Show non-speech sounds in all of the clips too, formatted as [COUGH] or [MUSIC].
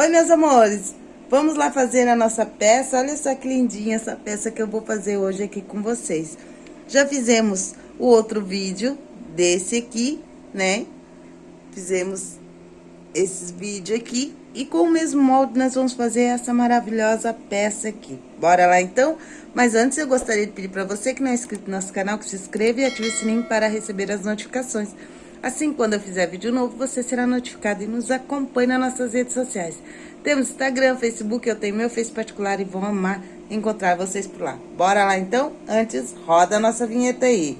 Oi, meus amores. Vamos lá fazer a nossa peça. Olha só que lindinha essa peça que eu vou fazer hoje aqui com vocês. Já fizemos o outro vídeo desse aqui, né? Fizemos esses vídeos aqui. E com o mesmo molde, nós vamos fazer essa maravilhosa peça aqui. Bora lá, então? Mas antes, eu gostaria de pedir para você que não é inscrito no nosso canal, que se inscreva e ative o sininho para receber as notificações. Assim, quando eu fizer vídeo novo, você será notificado e nos acompanhe nas nossas redes sociais. Temos Instagram, Facebook, eu tenho meu Face particular e vou amar encontrar vocês por lá. Bora lá, então? Antes, roda a nossa vinheta aí.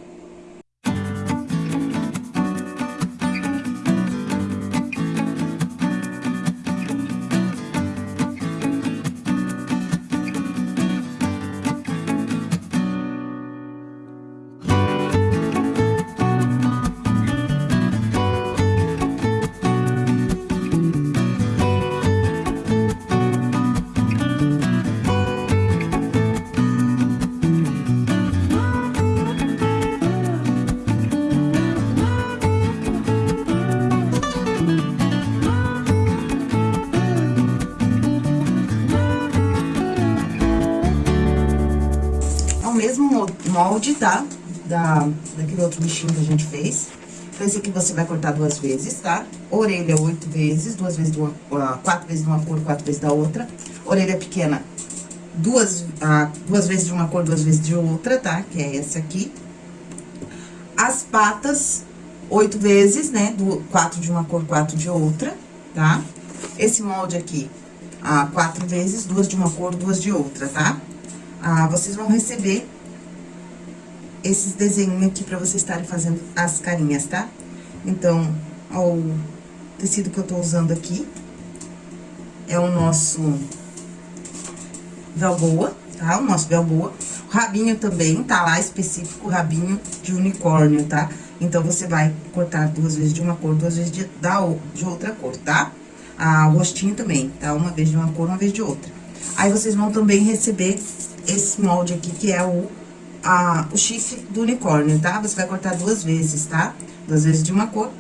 Molde, tá? Da, daquele outro bichinho que a gente fez. Então, esse aqui você vai cortar duas vezes, tá? Orelha oito vezes, duas vezes de uma, uh, quatro vezes de uma cor, quatro vezes da outra. Orelha pequena, duas, uh, duas vezes de uma cor, duas vezes de outra, tá? Que é essa aqui. As patas, oito vezes, né? Do, quatro de uma cor, quatro de outra, tá? Esse molde aqui, uh, quatro vezes, duas de uma cor, duas de outra, tá? Ah, vocês vão receber esses desenhos aqui pra vocês estarem fazendo as carinhas, tá? Então, ó, o tecido que eu tô usando aqui é o nosso velboa, tá? O nosso velboa. O rabinho também tá lá específico, rabinho de unicórnio, tá? Então, você vai cortar duas vezes de uma cor, duas vezes de, da, de outra cor, tá? Ah, o rostinho também, tá? Uma vez de uma cor, uma vez de outra. Aí, vocês vão também receber esse molde aqui, que é o a, o chifre do unicórnio, tá? Você vai cortar duas vezes, tá? Duas vezes de uma cor,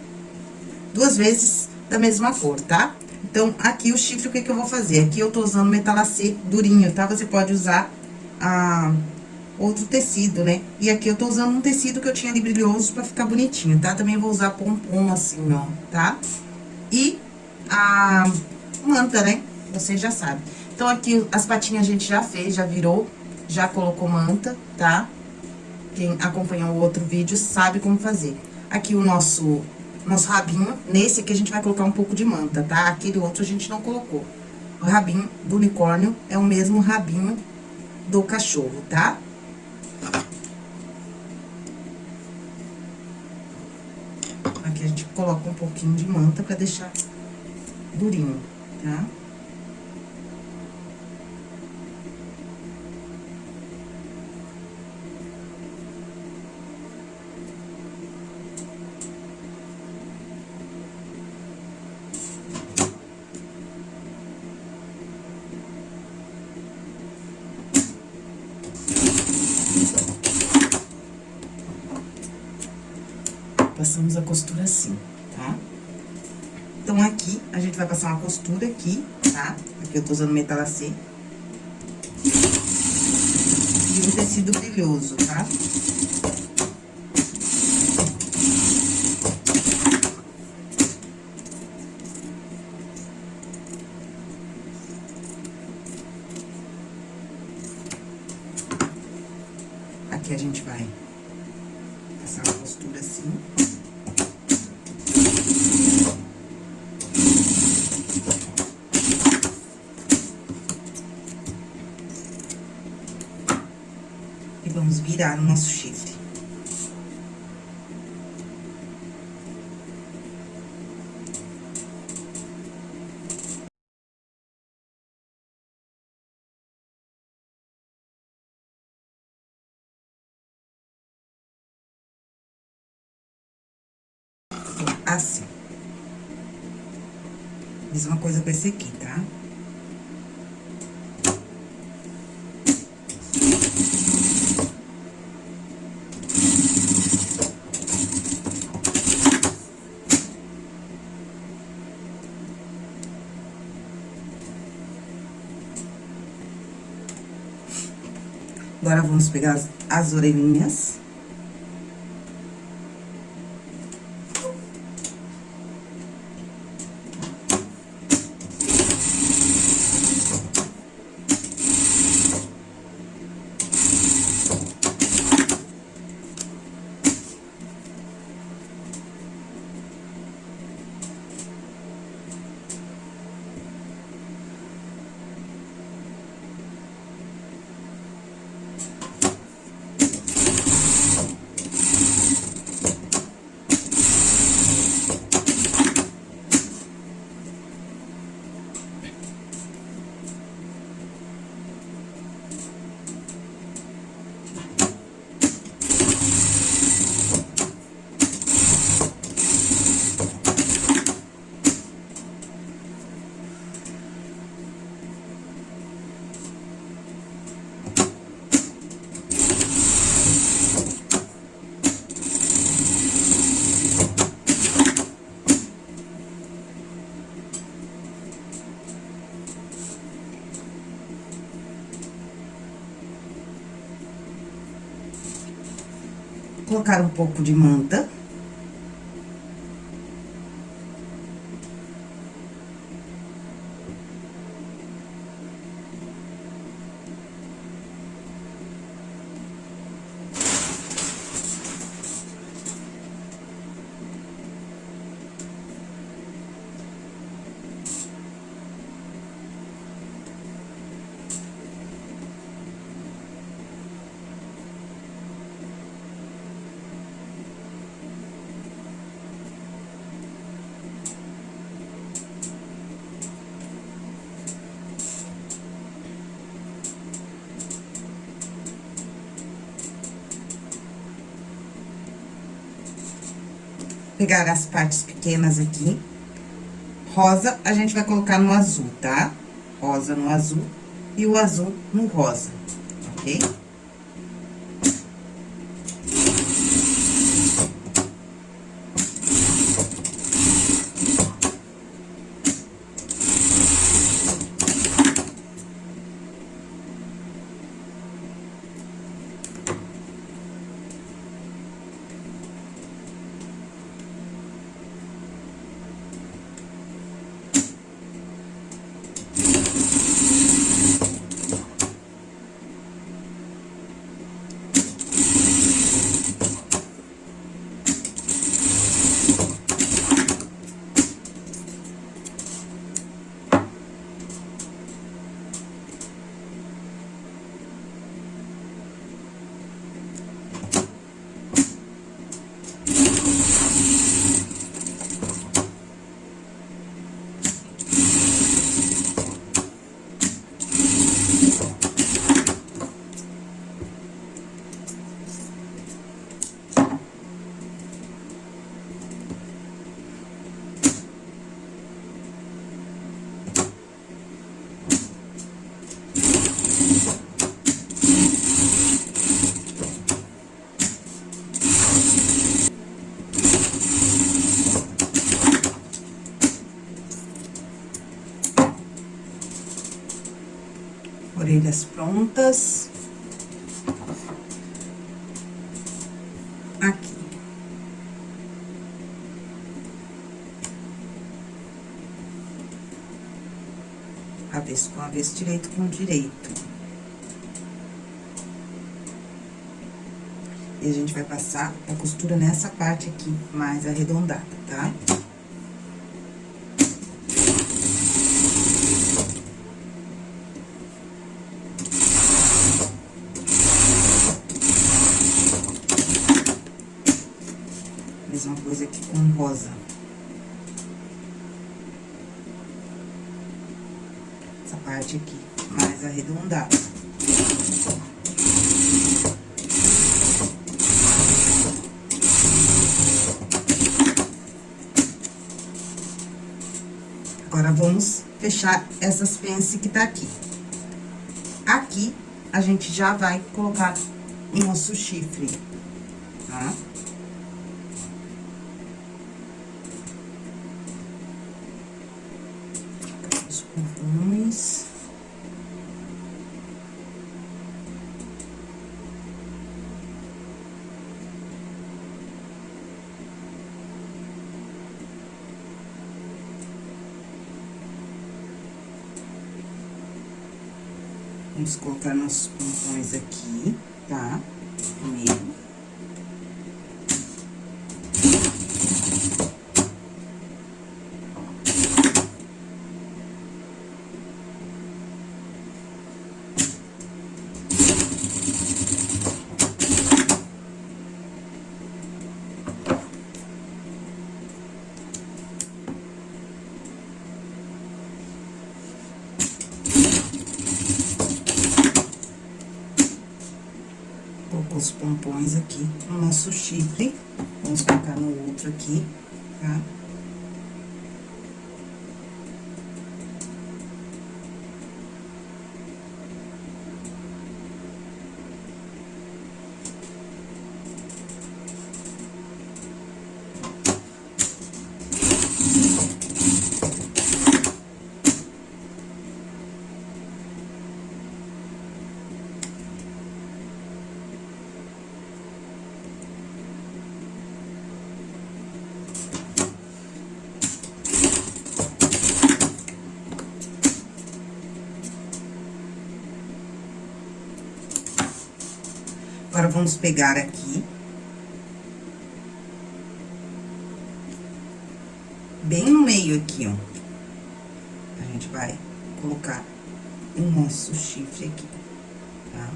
duas vezes da mesma cor, tá? Então, aqui o chifre, o que que eu vou fazer? Aqui eu tô usando metalacê durinho, tá? Você pode usar a, outro tecido, né? E aqui eu tô usando um tecido que eu tinha ali brilhoso pra ficar bonitinho, tá? Também vou usar pompom assim, ó, tá? E a manta, né? Você já sabe. Então, aqui as patinhas a gente já fez, já virou já colocou manta, tá? Quem acompanhou o outro vídeo sabe como fazer. Aqui o nosso, nosso rabinho, nesse aqui a gente vai colocar um pouco de manta, tá? Aquele outro a gente não colocou. O rabinho do unicórnio é o mesmo rabinho do cachorro, tá? Aqui a gente coloca um pouquinho de manta pra deixar durinho, tá? passamos a costura assim, tá? Então, aqui, a gente vai passar uma costura aqui, tá? Aqui eu tô usando metalacê. E um tecido brilhoso, tá? Aqui a gente vai passar uma costura assim. Virar no nosso chifre. Assim. Mesma coisa com esse aqui, tá? Agora, vamos pegar as, as orelhinhas. Colocar um pouco de manta. Pegar as partes pequenas aqui. Rosa, a gente vai colocar no azul, tá? Rosa no azul e o azul no rosa, ok? orelhas Aqui. Avesso com avesso, direito com direito. E a gente vai passar a costura nessa parte aqui, mais arredondada, tá? Tá? mesma coisa aqui com rosa. Essa parte aqui, mais arredondada. Agora, essas pences que tá aqui. Aqui, a gente já vai colocar o nosso chifre, tá? Vamos colocar nossos pompons aqui, tá? Primeiro. os pompons aqui no nosso chifre. Vamos colocar no outro aqui, tá? Agora, vamos pegar aqui. Bem no meio aqui, ó. A gente vai colocar o nosso chifre aqui, tá?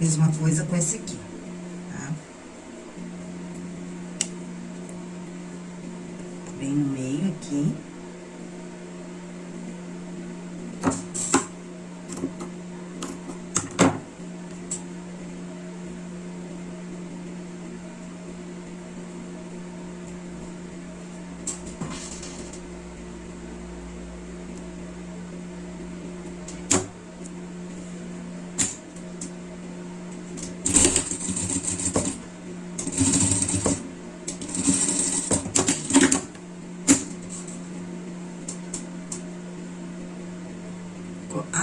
Mesma coisa com esse aqui, tá? Bem no meio aqui.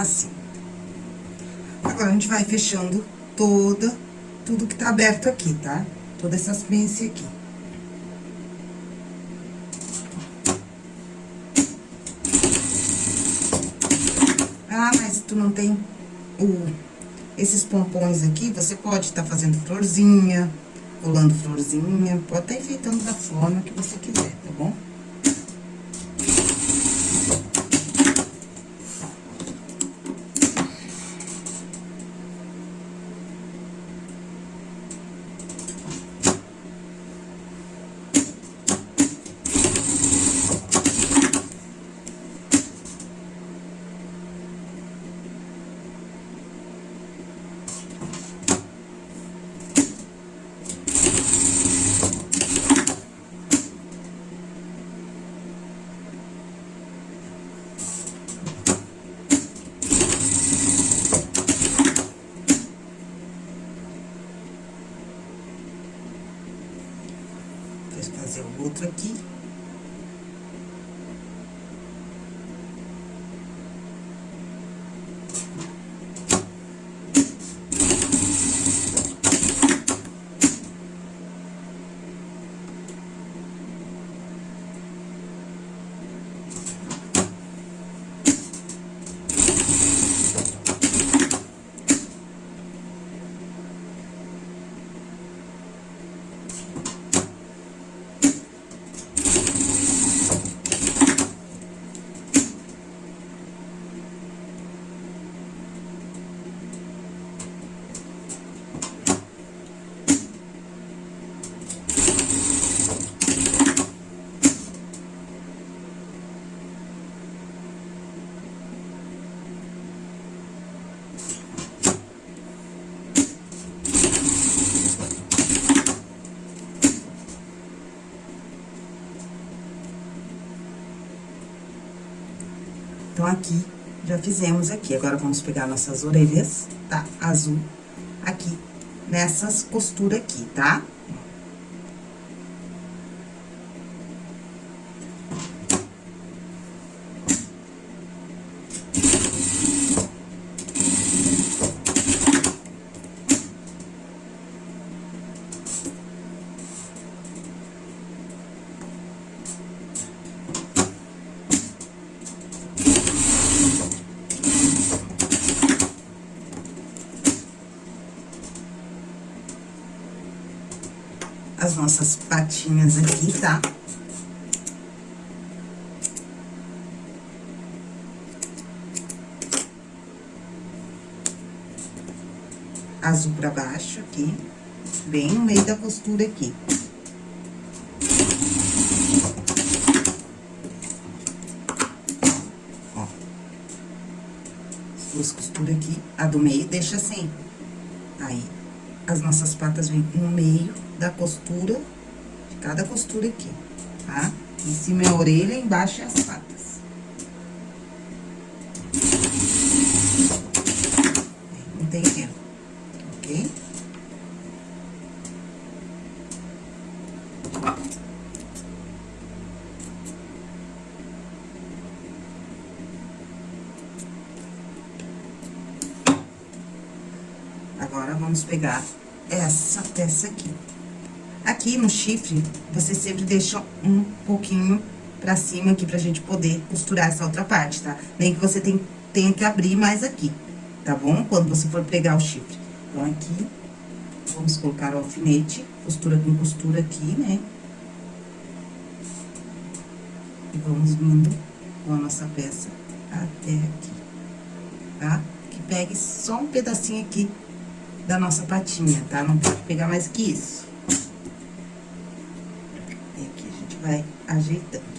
assim. Agora, a gente vai fechando toda, tudo que tá aberto aqui, tá? Todas essas pences aqui. Ah, mas tu não tem o, esses pompons aqui, você pode estar tá fazendo florzinha, colando florzinha, pode estar tá enfeitando da forma que você quiser, tá bom? Aqui, já fizemos aqui. Agora, vamos pegar nossas orelhas, tá? Azul, aqui, nessas costuras aqui, tá? As nossas patinhas aqui, tá? Azul pra baixo aqui, bem no meio da costura aqui. Ó. As duas costuras aqui, a do meio deixa assim. Aí, as nossas patas vêm no meio da costura, de cada costura aqui, tá? Em cima é a orelha, embaixo é as patas. Não tem erro, ok? Agora, vamos pegar essa peça aqui. Aqui no chifre, você sempre deixa um pouquinho pra cima aqui pra gente poder costurar essa outra parte, tá? Nem que você tem, tenha que abrir mais aqui, tá bom? Quando você for pregar o chifre. Então, aqui, vamos colocar o alfinete, costura com costura aqui, né? E vamos vindo com a nossa peça até aqui, tá? Que pegue só um pedacinho aqui da nossa patinha, tá? Não pode pegar mais que isso. E aqui a gente vai ajeitando.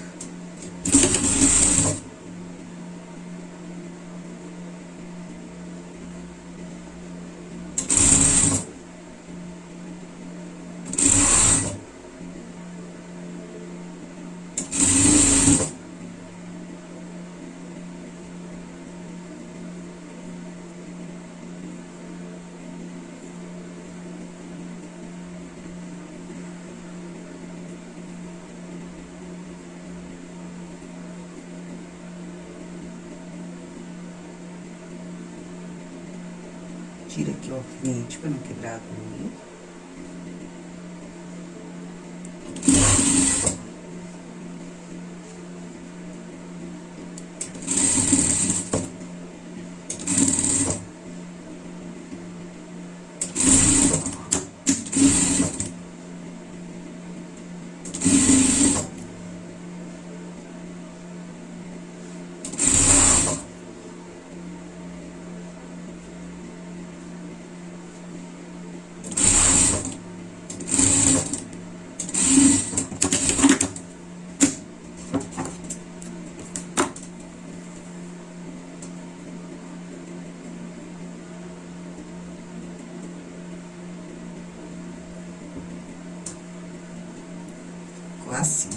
Tira aqui o alfinete pra não quebrar a agulha. Ficou assim.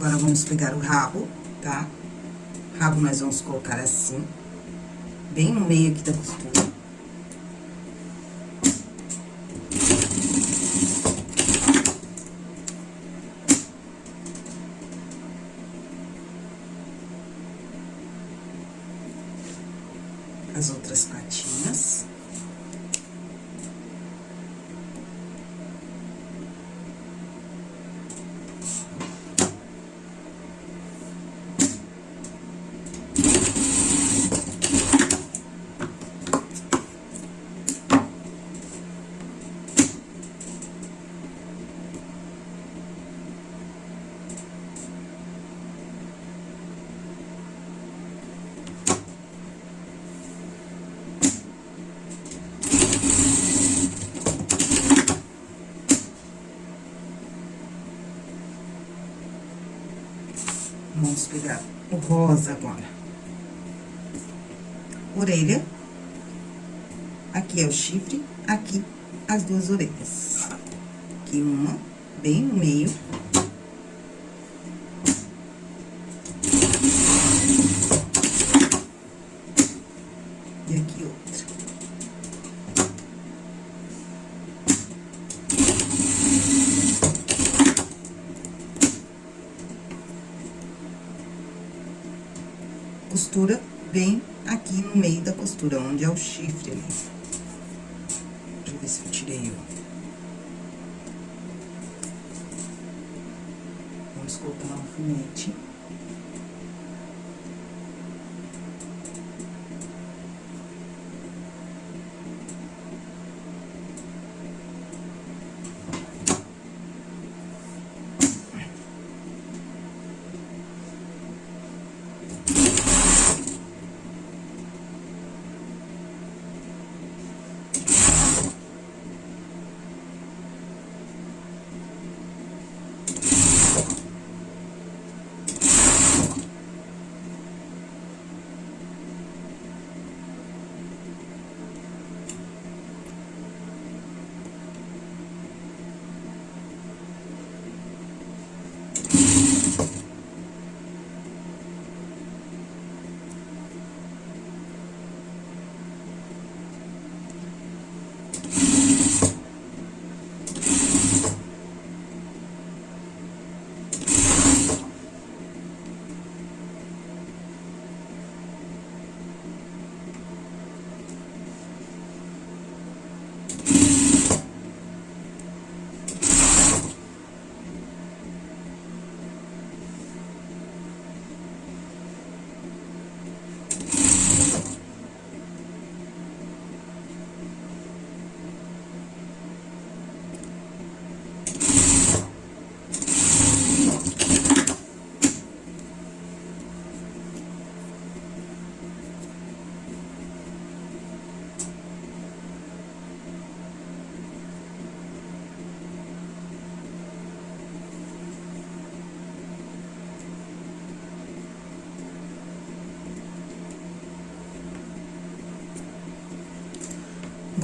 Agora, vamos pegar o rabo, tá? Rabo nós vamos colocar assim, bem no meio aqui da costura. As outras patinhas. Vamos pegar o rosa agora. Orelha. Aqui é o chifre, aqui as duas orelhas. Aqui uma, bem no meio. E aqui outra. costura bem aqui no meio da costura, onde é o chifre, né? Deixa eu ver se eu tirei o... Vamos colocar um alfinete.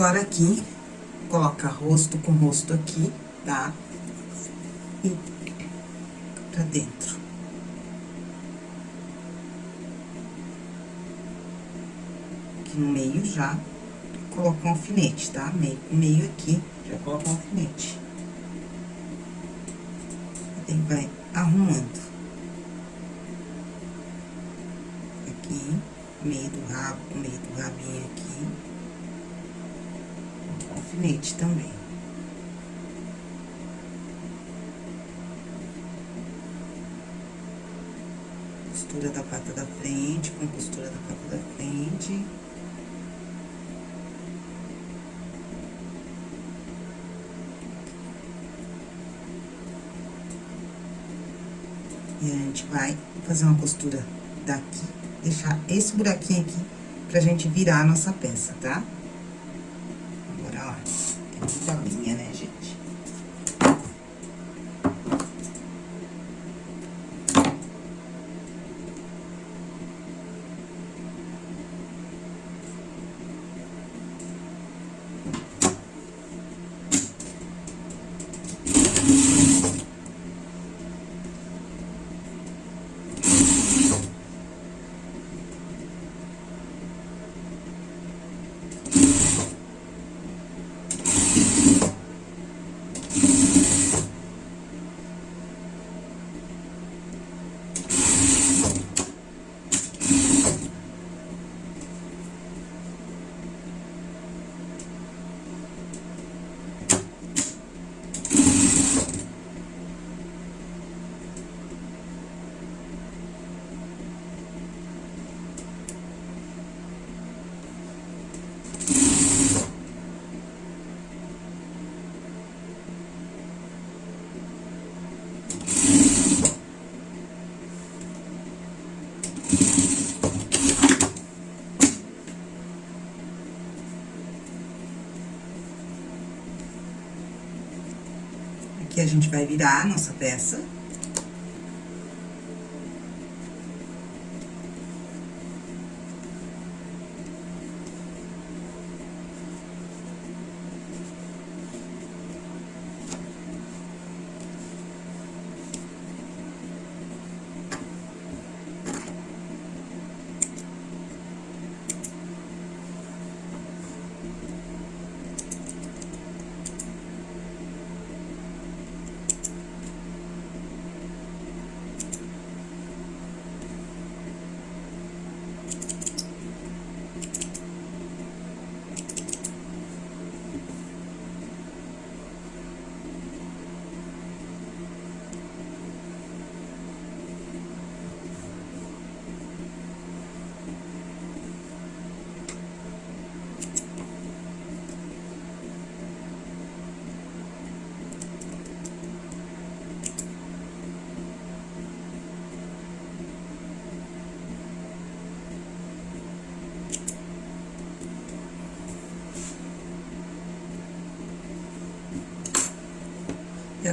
Agora, aqui, coloca rosto com rosto aqui, tá? E pra dentro. Aqui no meio já, coloca um alfinete, tá? Meio, meio aqui, já coloca um alfinete. E vai arrumando. Aqui, meio do rabo, meio do rabinho aqui alfinete também. Costura da pata da frente, com costura da pata da frente. E a gente vai fazer uma costura daqui, deixar esse buraquinho aqui pra gente virar a nossa peça, tá? minha, né, gente? Aqui a gente vai virar a nossa peça.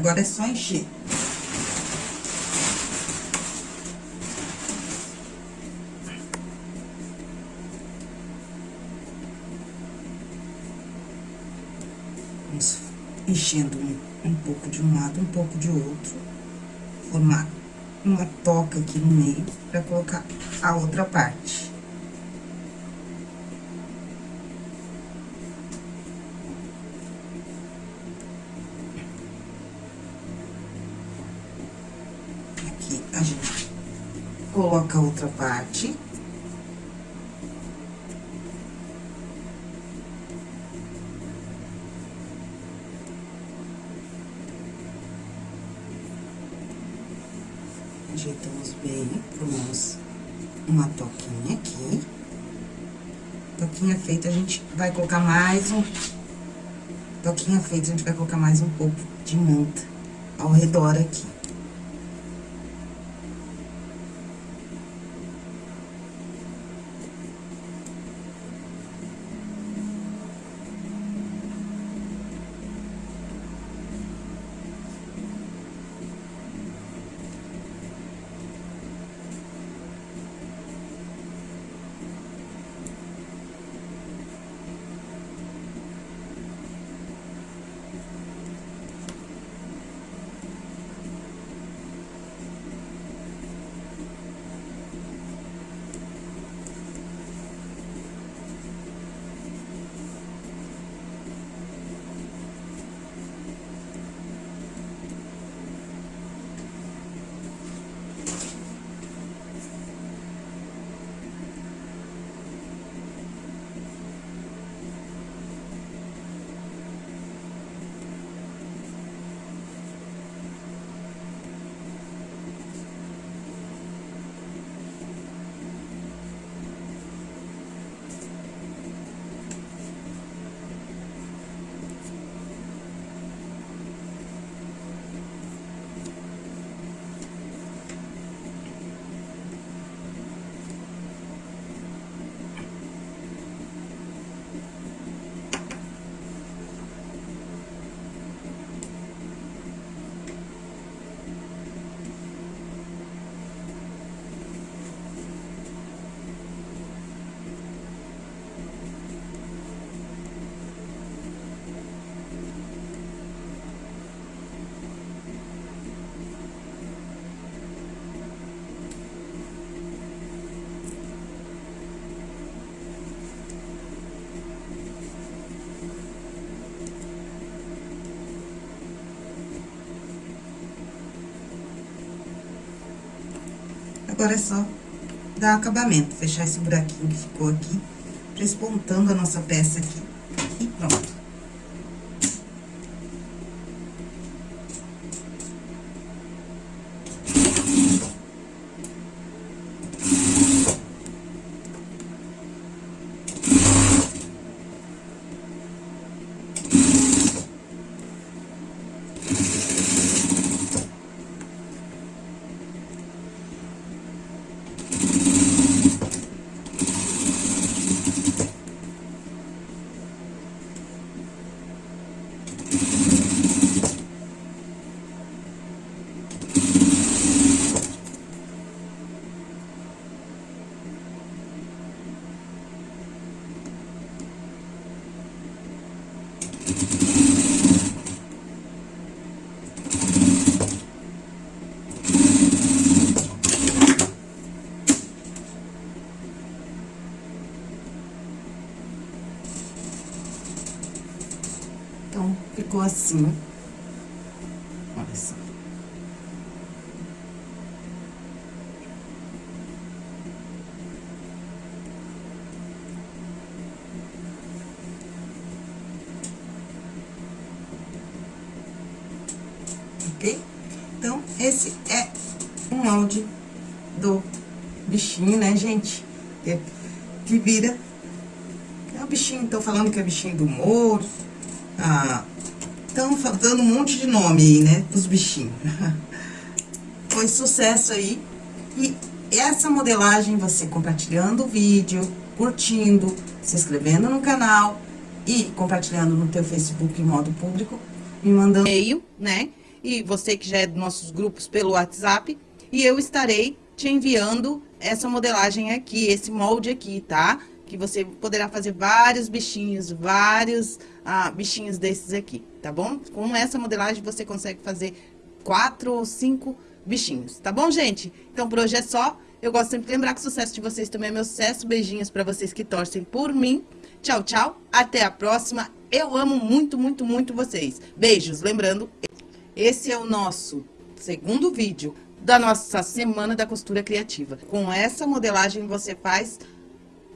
Agora é só encher. Vamos enchendo um, um pouco de um lado, um pouco de outro. Formar uma toca aqui no meio pra colocar a outra parte. Aqui a gente coloca a outra parte. Ajeitamos bem, formamos uma toquinha aqui. Toquinha feita, a gente vai colocar mais um... Toquinha feita, a gente vai colocar mais um pouco de manta ao redor aqui. Agora é só dar acabamento, fechar esse buraquinho que ficou aqui, despontando a nossa peça aqui. E pronto. Então, ficou assim. Olha só. Ok? Então, esse é um molde do bichinho, né, gente? Que, que vira... É o bichinho, tô falando que é bichinho do Moro, estão dando um monte de nome aí, né, dos bichinhos. [LAUGHS] Foi sucesso aí. E essa modelagem, você compartilhando o vídeo, curtindo, se inscrevendo no canal e compartilhando no teu Facebook em modo público, me mandando e-mail, né? e você que já é dos nossos grupos pelo WhatsApp, e eu estarei te enviando essa modelagem aqui, esse molde aqui, tá? Que você poderá fazer vários bichinhos, vários ah, bichinhos desses aqui, tá bom? Com essa modelagem você consegue fazer quatro ou cinco bichinhos, tá bom, gente? Então, por hoje é só. Eu gosto sempre de lembrar que o sucesso de vocês também é meu sucesso. Beijinhos pra vocês que torcem por mim. Tchau, tchau. Até a próxima. Eu amo muito, muito, muito vocês. Beijos. Lembrando, esse é o nosso segundo vídeo da nossa Semana da Costura Criativa. Com essa modelagem você faz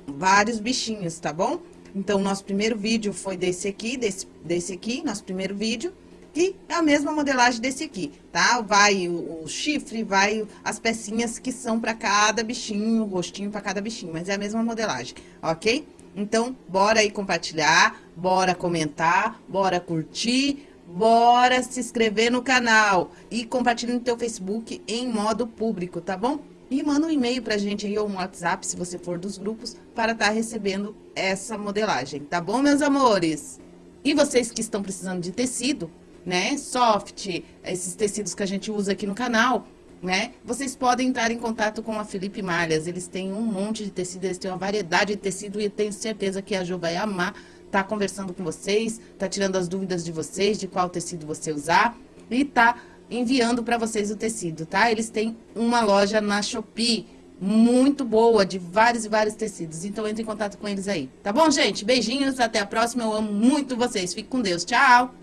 vários bichinhos, tá bom? Então, nosso primeiro vídeo foi desse aqui, desse, desse aqui, nosso primeiro vídeo. E a mesma modelagem desse aqui, tá? Vai o, o chifre, vai as pecinhas que são para cada bichinho, o rostinho para cada bichinho, mas é a mesma modelagem, ok? Então, bora aí compartilhar, bora comentar, bora curtir, bora se inscrever no canal e compartilhar no teu Facebook em modo público, tá bom? E manda um e-mail pra gente aí ou um WhatsApp, se você for dos grupos, para estar tá recebendo essa modelagem, tá bom, meus amores? E vocês que estão precisando de tecido, né, soft, esses tecidos que a gente usa aqui no canal, né, vocês podem entrar em contato com a Felipe Malhas. Eles têm um monte de tecido, eles têm uma variedade de tecido e tenho certeza que a Jo vai amar tá conversando com vocês, tá tirando as dúvidas de vocês, de qual tecido você usar e tá enviando para vocês o tecido, tá? Eles têm uma loja na Shopee muito boa, de vários e vários tecidos. Então, entre em contato com eles aí. Tá bom, gente? Beijinhos, até a próxima. Eu amo muito vocês. Fique com Deus. Tchau!